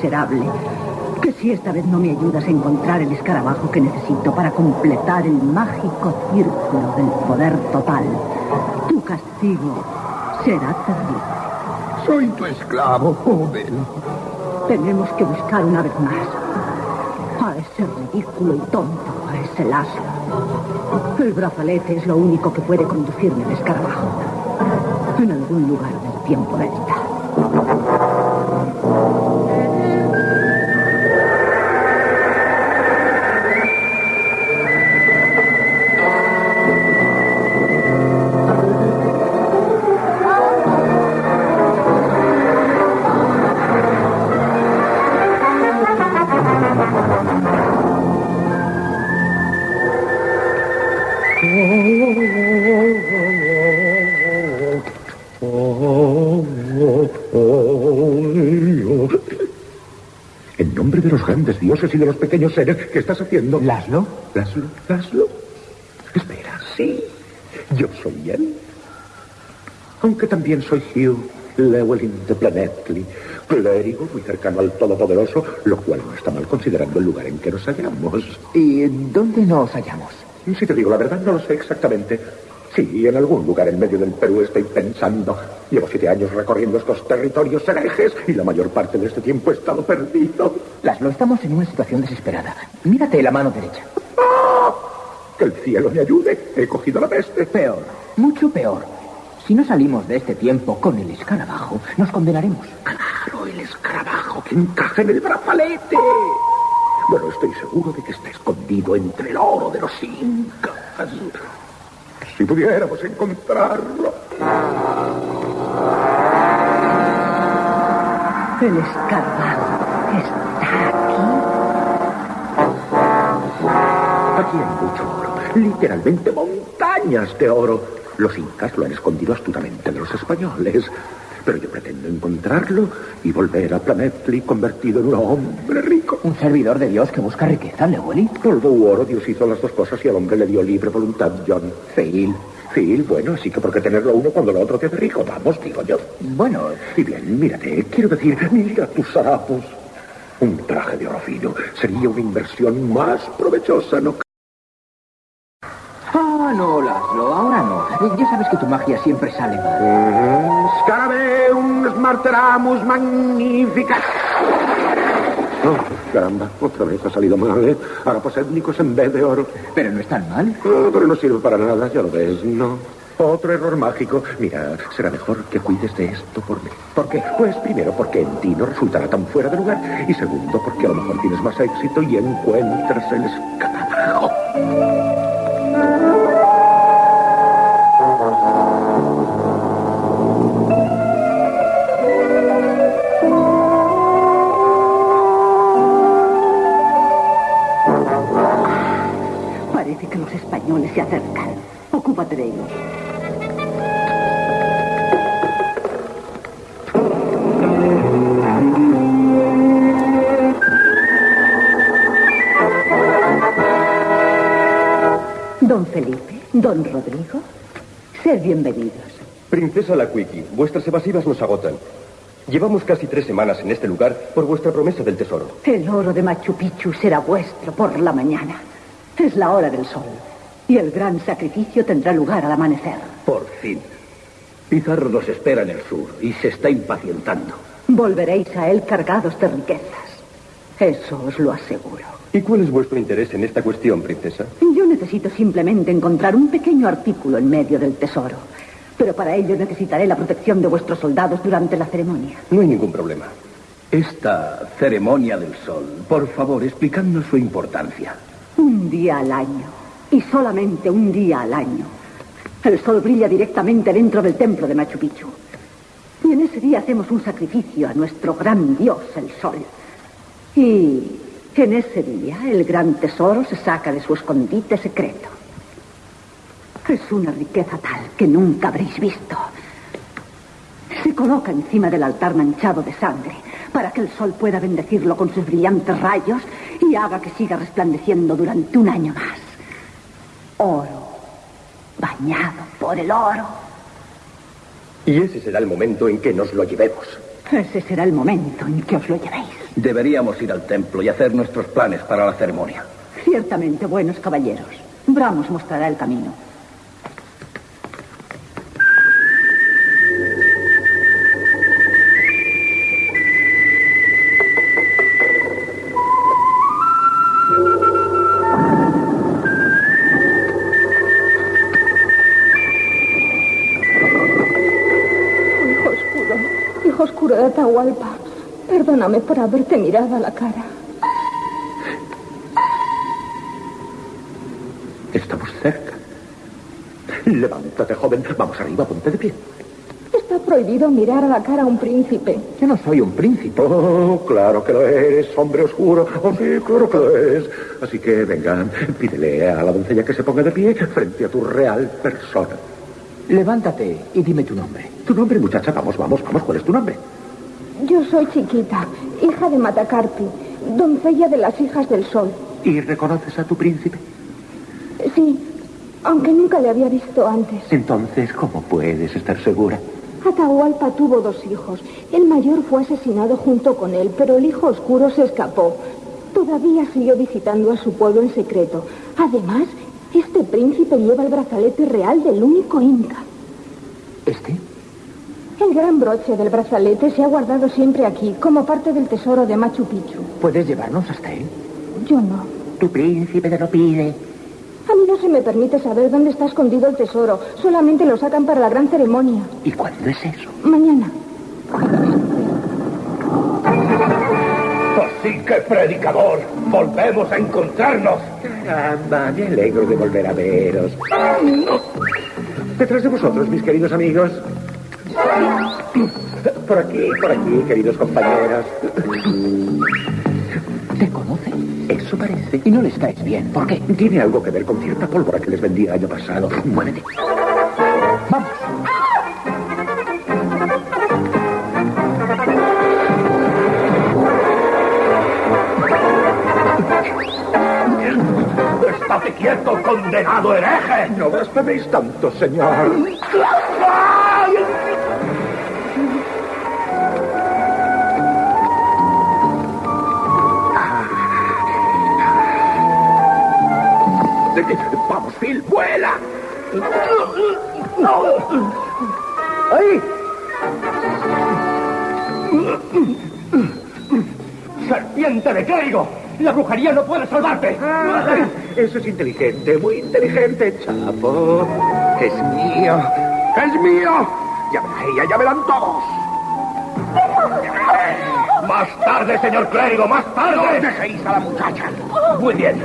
Miserable. Que si esta vez no me ayudas a encontrar el escarabajo que necesito para completar el mágico círculo del poder total, tu castigo será terrible. Soy tu esclavo, joven. Tenemos que buscar una vez más a ese ridículo y tonto, a ese lazo. El brazalete es lo único que puede conducirme al escarabajo. En algún lugar del tiempo delta. De los grandes dioses y de los pequeños seres, ¿qué estás haciendo? ¿Laszlo? Laszlo, Laszlo. Espera, sí. Yo soy él. Aunque también soy Hugh Llewellyn de Planetly, clérigo muy cercano al Todopoderoso, lo cual no está mal considerando el lugar en que nos hallamos. ¿Y dónde nos hallamos? Si te digo la verdad, no lo sé exactamente. Sí, en algún lugar en medio del Perú estoy pensando. Llevo siete años recorriendo estos territorios herejes y la mayor parte de este tiempo he estado perdido. Laszlo, estamos en una situación desesperada. Mírate la mano derecha. ¡Ah! Que el cielo me ayude. He cogido la peste. Peor, mucho peor. Si no salimos de este tiempo con el escarabajo, nos condenaremos. Claro, el escarabajo que encaja en el brazalete. Bueno, estoy seguro de que está escondido entre el oro de los incas. Si pudiéramos encontrarlo. El escarabajo está aquí. Aquí hay mucho oro. Literalmente montañas de oro. Los incas lo han escondido astutamente de los españoles. Pero yo pretendo encontrarlo y volver a Planetly convertido en un hombre rico. Un servidor de Dios que busca riqueza, Llewellyn. Por do oro, Dios hizo las dos cosas y al hombre le dio libre voluntad, John. Phil. Phil, bueno, así que ¿por qué tenerlo uno cuando lo otro te hace rico? Vamos, digo yo. Bueno, Y bien, mírate, quiero decir, mira tus harapos. Un traje de oro fino sería una inversión más provechosa, ¿no? Ah, no, Laszlo, no. Ya sabes que tu magia siempre sale mal. Scarabeum smarteramus magnificat. Oh, caramba, otra vez ha salido mal, ¿eh? Harapos étnicos en vez de oro. Pero no es tan mal. Ah, pero no sirve para nada, ya lo ves, ¿no? Otro error mágico. Mira, será mejor que cuides de esto por mí. ¿Por qué? Pues primero porque en ti no resultará tan fuera de lugar. Y segundo porque a lo mejor tienes más éxito y encuentras el escarabajo. Don Felipe, don Rodrigo, sed bienvenidos. Princesa Laquiki, vuestras evasivas nos agotan. Llevamos casi tres semanas en este lugar por vuestra promesa del tesoro. El oro de Machu Picchu será vuestro por la mañana. Es la hora del sol. Y el gran sacrificio tendrá lugar al amanecer. Por fin. Pizarro nos espera en el sur y se está impacientando. Volveréis a él cargados de riquezas. Eso os lo aseguro. ¿Y cuál es vuestro interés en esta cuestión, princesa? Yo necesito simplemente encontrar un pequeño artículo en medio del tesoro. Pero para ello necesitaré la protección de vuestros soldados durante la ceremonia. No hay ningún problema. Esta ceremonia del sol, por favor, explicadnos su importancia. Un día al año. Y solamente un día al año. El sol brilla directamente dentro del templo de Machu Picchu. Y en ese día hacemos un sacrificio a nuestro gran dios, el sol. Y en ese día el gran tesoro se saca de su escondite secreto. Es una riqueza tal que nunca habréis visto. Se coloca encima del altar manchado de sangre para que el sol pueda bendecirlo con sus brillantes rayos y haga que siga resplandeciendo durante un año más. Oro, bañado por el oro. Y ese será el momento en que nos lo llevemos. Ese será el momento en que os lo llevéis. Deberíamos ir al templo y hacer nuestros planes para la ceremonia. Ciertamente, buenos caballeros. Bramos mostrará el camino. De Atahualpa, perdóname por haberte mirado a la cara. Estamos cerca. Levántate, joven. Vamos arriba, ponte de pie. Está prohibido mirar a la cara a un príncipe. Yo no soy un príncipe. Oh, claro que lo eres, hombre oscuro. Oh, sí, claro que lo es. Así que vengan, pídele a la doncella que se ponga de pie frente a tu real persona. Levántate y dime tu nombre. Tu nombre, muchacha, vamos, vamos, vamos. ¿Cuál es tu nombre? Yo soy chiquita, hija de Matacarpi, doncella de las hijas del sol. ¿Y reconoces a tu príncipe? Sí, aunque nunca le había visto antes. Entonces, ¿cómo puedes estar segura? Atahualpa tuvo dos hijos. El mayor fue asesinado junto con él, pero el hijo oscuro se escapó. Todavía siguió visitando a su pueblo en secreto. Además, este príncipe lleva el brazalete real del único inca. ¿Este? El gran broche del brazalete se ha guardado siempre aquí, como parte del tesoro de Machu Picchu. ¿Puedes llevarnos hasta él? Yo no. Tu príncipe te lo pide. A mí no se me permite saber dónde está escondido el tesoro. Solamente lo sacan para la gran ceremonia. ¿Y cuándo es eso? Mañana. Así que, predicador, volvemos a encontrarnos. Caramba, me alegro de volver a veros. Detrás de vosotros, mis queridos amigos. Por aquí, por aquí, queridos compañeros. Te conoce. Eso parece. Y no les caes bien. ¿Por qué? Tiene algo que ver con cierta pólvora que les vendí el año pasado. Muévete. Vamos. ¡Estate quieto, condenado hereje! No blasfeméis tanto, señor. ¡Vamos, Phil, vuela! ¡Ahí! ¡Serpiente de clérigo! ¡La brujería no puede salvarte! Eso es inteligente, muy inteligente, chapo. Es mío. ¡Es mío! Ya verá ella, ya verán todos. Más tarde, señor clérigo, más tarde. No dejéis a la muchacha. Muy bien.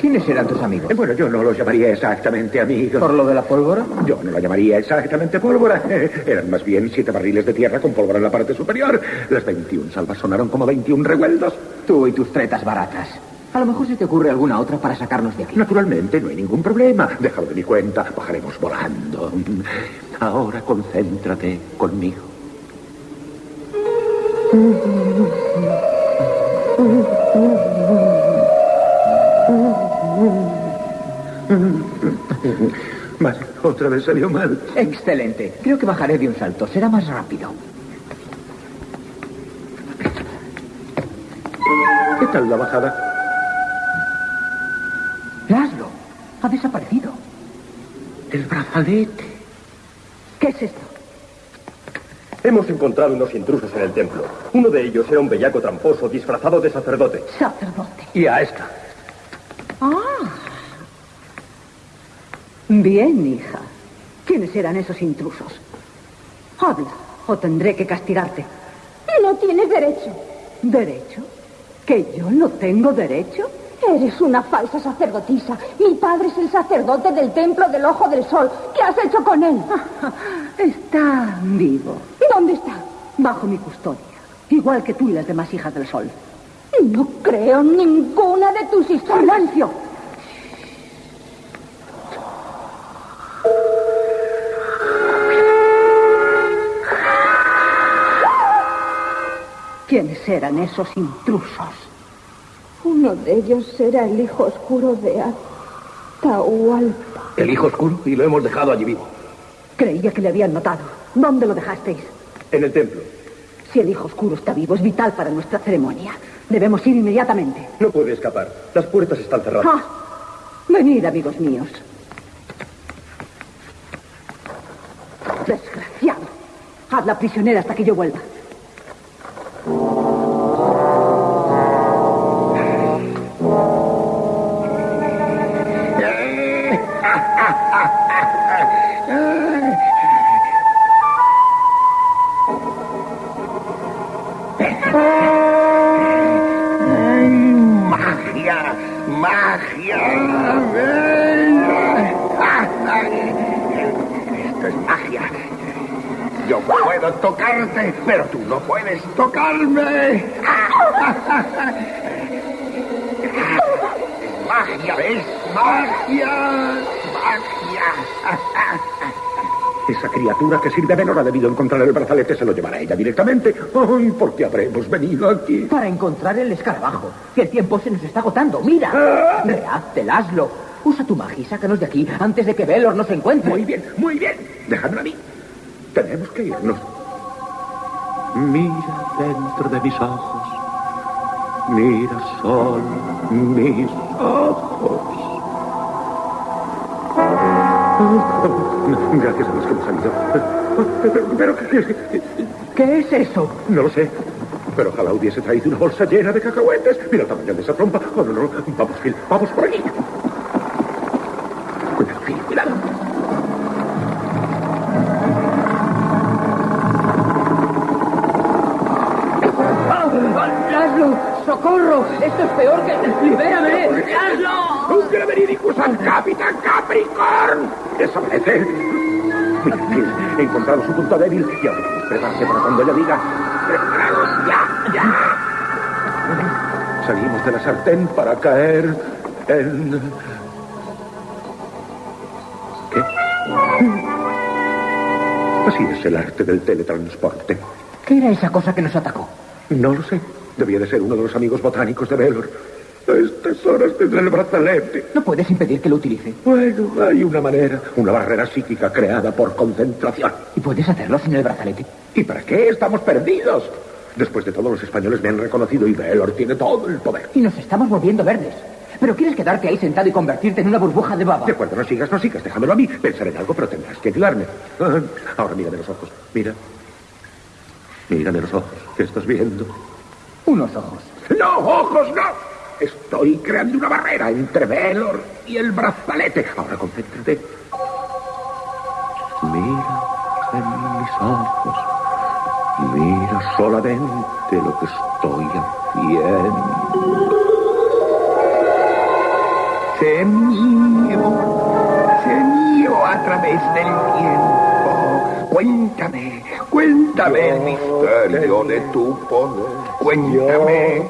¿Quiénes eran tus amigos? Eh, Bueno, yo no los llamaría exactamente amigos. ¿Por lo de la pólvora? Yo no la llamaría exactamente pólvora. Eran más bien siete barriles de tierra con pólvora en la parte superior. Las 21 salvas sonaron como 21 revueltos. Tú y tus tretas baratas. A lo mejor se te ocurre alguna otra para sacarnos de aquí. Naturalmente, no hay ningún problema. Déjalo de mi cuenta. Bajaremos volando. Ahora concéntrate conmigo. Vale, otra vez salió mal. Excelente. Creo que bajaré de un salto. Será más rápido. ¿Qué tal la bajada? Laszlo, ha desaparecido. El brazalete. ¿Qué es esto? Hemos encontrado unos intrusos en el templo. Uno de ellos era un bellaco tramposo disfrazado de sacerdote. Sacerdote. Y a esta. Bien, hija. ¿Quiénes eran esos intrusos? Habla, o tendré que castigarte. No tienes derecho. ¿Derecho? ¿Que yo no tengo derecho? Eres una falsa sacerdotisa. Mi padre es el sacerdote del templo del Ojo del Sol. ¿Qué has hecho con él? Está vivo, ¿Dónde está? bajo mi custodia, igual que tú y las demás hijas del sol. No creo ninguna de tus historias. ¡Silencio! Eran esos intrusos? Uno de ellos era el hijo oscuro de Atahualpa. El hijo oscuro y lo hemos dejado allí vivo. Creía que le habían matado. ¿Dónde lo dejasteis? En el templo. Si el hijo oscuro está vivo, es vital para nuestra ceremonia. Debemos ir inmediatamente. No puede escapar. Las puertas están cerradas. Ah, venid, amigos míos. Desgraciado. Hazla prisionera hasta que yo vuelva. Tocarte, pero tú no puedes tocarme. Es magia, ¿ves? Magia. Magia. Esa criatura que sirve a Venor ha debido encontrar el brazalete, se lo llevará ella directamente. Ay, ¿por qué habremos venido aquí? Para encontrar el escarabajo. Que el tiempo se nos está agotando. ¡Mira! Reacte, Laszlo. Usa tu magia y sácanos de aquí antes de que Velor nos encuentre. Muy bien, muy bien. Déjamelo a mí. Tenemos que irnos. Mira dentro de mis ojos. Mira solo mis ojos. Gracias a Dios que hemos salido. Pero, pero, ¿qué- ¿Qué es eso? no lo sé. Pero ojalá hubiese traído una bolsa llena de cacahuetes. Mira el tamaño de esa trompa. Oh, no, no. Vamos, Phil. Vamos por aquí. Cuidado, Phil. Cuidado. ¡Laszlo! ¡Socorro! ¡Esto es peor que... ¡Libérame! ¡Laszlo! ¡Ungere veridicus al Capitán Capricorn! ¡Desaparece! He encontrado su punto débil y ahora prepararse para cuando ella diga... ¡Preparados! ¡Ya! ¡Ya! Salimos de la sartén para caer en... ¿Qué? Así es el arte del teletransporte. ¿Qué era esa cosa que nos atacó? No lo sé. Debía de ser uno de los amigos botánicos de Velor. A estas horas tendrá el brazalete. ¿No puedes impedir que lo utilice? Bueno, hay una manera, una barrera psíquica creada por concentración. ¿Y puedes hacerlo sin el brazalete? ¿Y para qué estamos perdidos? Después de todo, los españoles me han reconocido y Velor tiene todo el poder. Y nos estamos volviendo verdes. ¿Pero quieres quedarte ahí sentado y convertirte en una burbuja de baba? De acuerdo, no sigas, no sigas, déjamelo a mí. Pensaré en algo, pero tendrás que ayudarme. Ah, Ahora mírame los ojos. Mira. Mírame los ojos. ¿Qué estás viendo? Unos ojos. ¡No, ojos, no! Estoy creando una barrera entre Velor y el brazalete. Ahora concéntrate. Mira en mis ojos. Mira solamente lo que estoy haciendo. Sé mío, sé mío a través del tiempo. Cuéntame, cuéntame el misterio de tu poder. Cuéntame,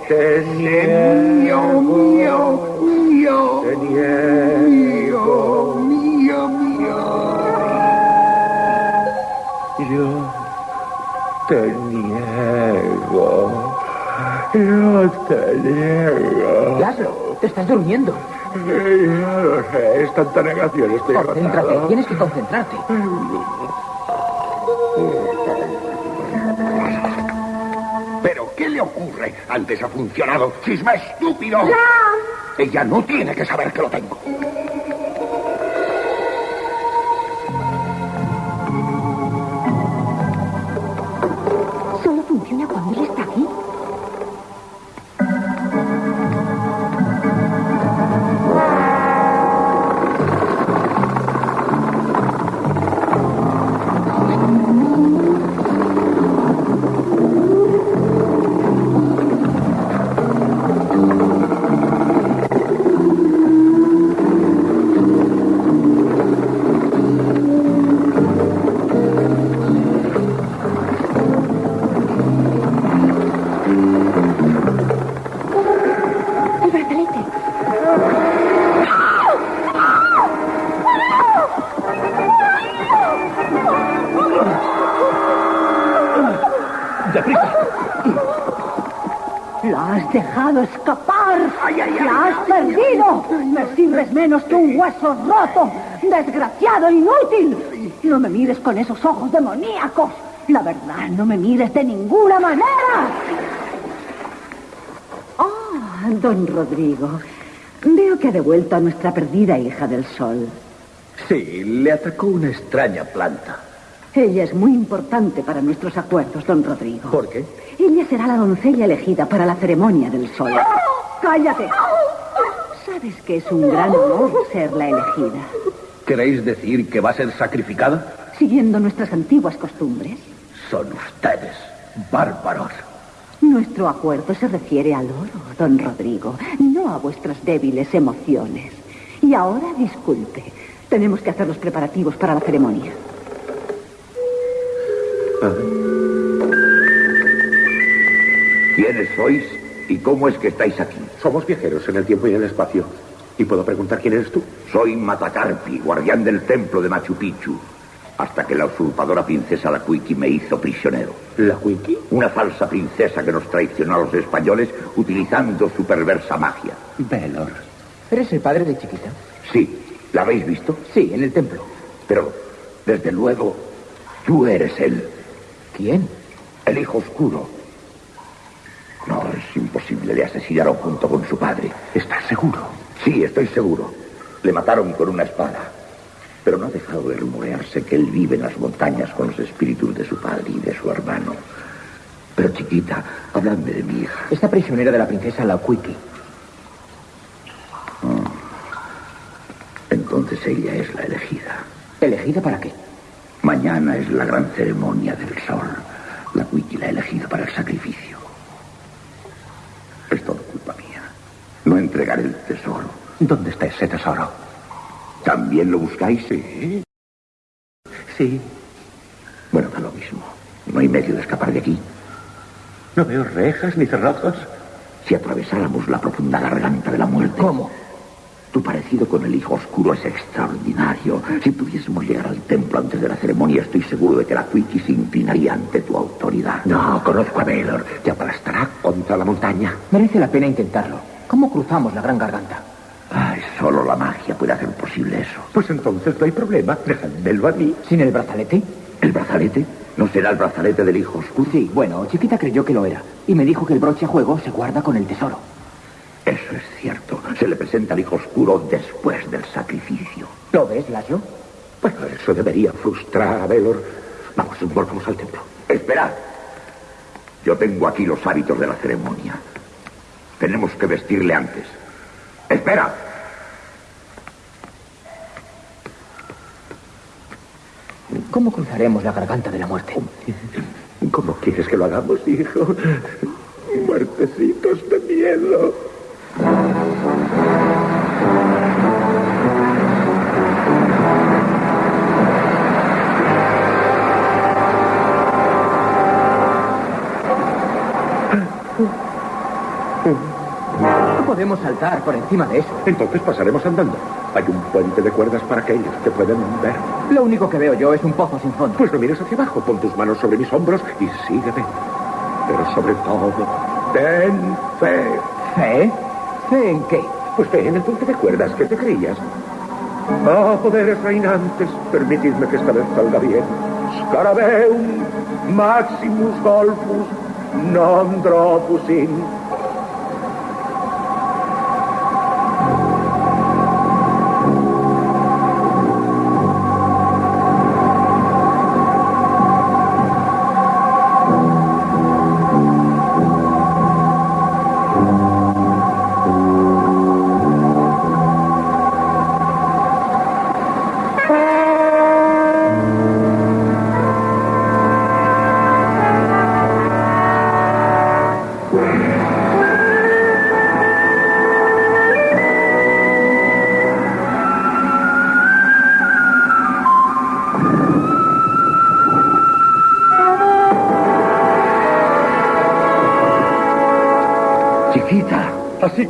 mío, mío, mío, mío, mío, mío. Yo te niego, yo te niego. Laszlo, te estás durmiendo. Ya lo sé, es tanta negación, estoy Concéntrate, agotado. tienes que concentrarte. Le ocurre? Antes ha funcionado. ¡Cisma estúpido! Ella no tiene que saber que lo tengo. Roto! ¡Desgraciado inútil! No me mires con esos ojos demoníacos. La verdad, no me mires de ninguna manera. Ah, don Rodrigo. Veo que ha devuelto a nuestra perdida hija del sol. Sí, le atacó una extraña planta. Ella es muy importante para nuestros acuerdos, don Rodrigo. ¿Por qué? Ella será la doncella elegida para la ceremonia del sol. ¡Cállate! Sabes que es un gran honor ser la elegida. ¿Queréis decir que va a ser sacrificada? Siguiendo nuestras antiguas costumbres, Son ustedes bárbaros. nuestro acuerdo se refiere al oro, don Rodrigo, no a vuestras débiles emociones. Y ahora, disculpe, tenemos que hacer los preparativos para la ceremonia. ¿Quiénes sois y cómo es que estáis aquí? Somos viajeros en el tiempo y en el espacio. ¿Y puedo preguntar quién eres tú? Soy Matacarpi, guardián del templo de Machu Picchu, hasta que la usurpadora princesa Lacuiki me hizo prisionero. ¿La Wiki? Una falsa princesa que nos traicionó a los españoles utilizando su perversa magia. Velor. ¿Eres el padre de chiquita? Sí, ¿la habéis visto? Sí, en el templo. Pero, desde luego, tú eres él, ¿Quién? el hijo oscuro. No, es imposible, le asesinaron junto con su padre. ¿Estás seguro? Sí, estoy seguro. Le mataron con una espada. Pero no ha dejado de rumorearse que él vive en las montañas con los espíritus de su padre y de su hermano. Pero chiquita, habladme de mi hija. Esta prisionera de la princesa Lauquiki. Entonces ella es la elegida. ¿Elegida para qué? Mañana es la gran ceremonia del sol. La Wiki la ha elegido para el sacrificio. Es todo culpa mía. No entregaré el tesoro. ¿Dónde está ese tesoro? ¿También lo buscáis? Sí. Sí. Bueno, da lo mismo. No hay medio de escapar de aquí. No veo rejas ni cerrojos. Si atravesáramos la profunda garganta de la muerte. ¿Cómo? Tu parecido con el hijo oscuro es extraordinario. Si pudiésemos llegar al templo antes de la ceremonia, estoy seguro de que la Wiki se inclinaría ante tu autoridad. No, conozco a Velor. Te aplastará contra la montaña. Merece la pena intentarlo. ¿Cómo cruzamos la gran garganta? Solo la magia puede hacer posible eso. Pues entonces no hay problema. Dejadmelo a mí. ¿Sin el brazalete? ¿El brazalete? ¿No será el brazalete del hijo oscuro? Sí, bueno, chiquita creyó que lo era. Y me dijo que el broche a juego se guarda con el tesoro. Eso es cierto. Se le presenta al hijo oscuro después del sacrificio. ¿Lo ves, Laszlo? Bueno, eso debería frustrar a Velor. Vamos, volvamos al templo. Esperad. Yo tengo aquí los hábitos de la ceremonia. Tenemos que vestirle antes. Espera. ¿Cómo cruzaremos la garganta de la muerte? ¿Cómo quieres que lo hagamos, hijo? Muertecitos de miedo. No podemos saltar por encima de eso. Entonces pasaremos andando. Hay un puente de cuerdas para aquellos que pueden ver. Lo único que veo yo es un pozo sin fondo. Pues no mires hacia abajo, pon tus manos sobre mis hombros y sígueme. Pero sobre todo, ten fe. ¿Fe? ¿Fe en qué? Pues ve en el punto de cuerdas, ¿qué te creías? Ah, poderes reinantes, permitidme que esta vez salga bien. Scarabeum, Maximus Golfus, non dropus in.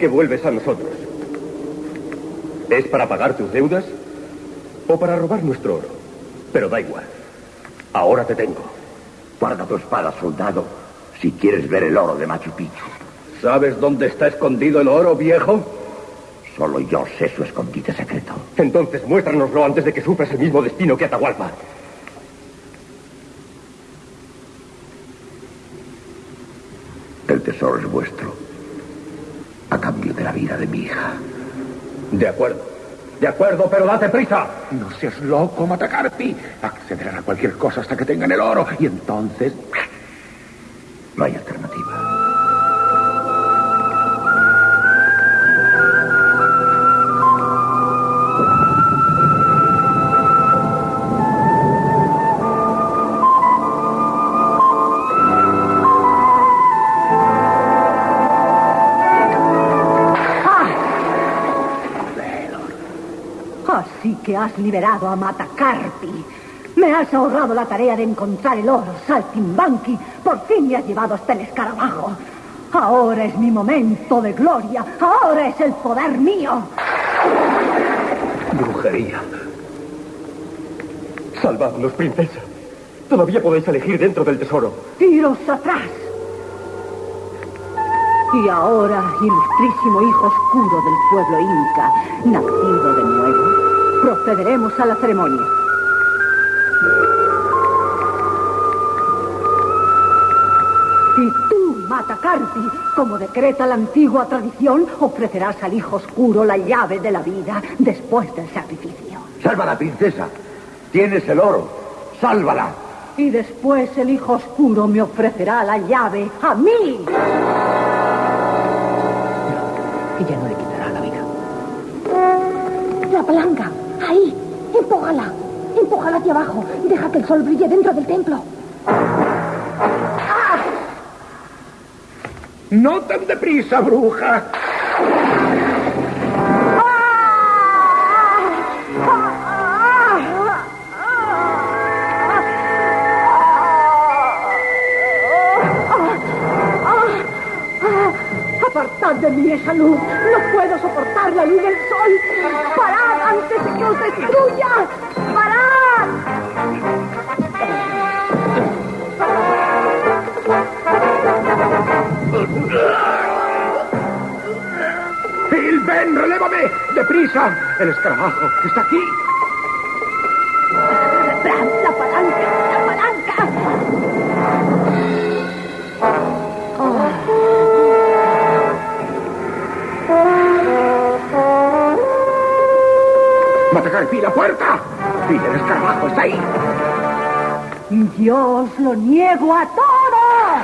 Que vuelves a nosotros. ¿Es para pagar tus deudas o para robar nuestro oro? Pero da igual. Ahora te tengo. guarda tu espada, soldado, si quieres ver el oro de Machu Picchu. ¿Sabes dónde está escondido el oro, viejo? Solo yo sé su escondite secreto. Entonces muéstranoslo antes de que sufras el mismo destino que Atahualpa. El tesoro es vuestro, a cambio de la vida de mi hija. De acuerdo. De acuerdo, pero date prisa. No seas loco, Matacarpi. Accederán a cualquier cosa hasta que tengan el oro. Y entonces... No hay. Que has liberado a Matacarpi. Me has ahorrado la tarea de encontrar el oro, Saltimbanqui. Por fin me has llevado hasta el escarabajo. Ahora es mi momento de gloria. Ahora es el poder mío. Brujería. Salvadnos, princesa. Todavía podéis elegir dentro del tesoro. Tiros atrás. Y ahora, ilustrísimo hijo oscuro del pueblo inca, nacido de nuevo, procederemos a la ceremonia. Y tú, Matacarpi, como decreta la antigua tradición, ofrecerás al hijo oscuro la llave de la vida después del sacrificio. ¡Sálvala, princesa! Tienes el oro. ¡Sálvala! Y después el hijo oscuro me ofrecerá la llave a mí. Ella no le quitará la vida. La palanca. Ahí. Empújala. Empújala hacia abajo. Deja que el sol brille dentro del templo. No tan deprisa, bruja. Apartad de mí esa luz. No puedo soportar la luz del sol. Parad antes que os destruya. Parad. ¡Phil, ven, relévame! ¡Deprisa! El escarabajo está aquí. Matacarpi, la puerta. ¡Phil, el escarabajo está ahí! Yo os lo niego a todos.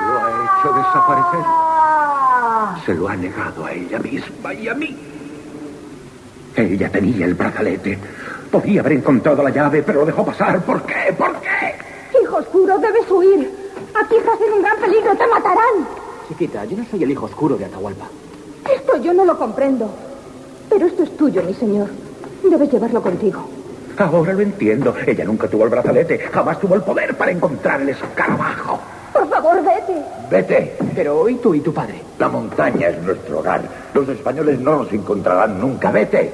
Lo ha hecho desaparecer. Ah. Se lo ha negado a ella misma y a mí. Ella tenía el brazalete. Podía haber encontrado la llave, pero lo dejó pasar. ¿Por qué? ¿Por qué? Hijo oscuro, debes huir. Aquí estás en un gran peligro. Te matarán. Chiquita, yo no soy el hijo oscuro de Atahualpa. Esto yo no lo comprendo. Pero esto es tuyo, mi señor. Debes llevarlo contigo. Ahora lo entiendo. Ella nunca tuvo el brazalete. Jamás tuvo el poder para encontrar el escarabajo. Por favor, vete. Vete. Pero, ¿y tú y tu padre? La montaña es nuestro hogar. Los españoles no nos encontrarán nunca. Vete.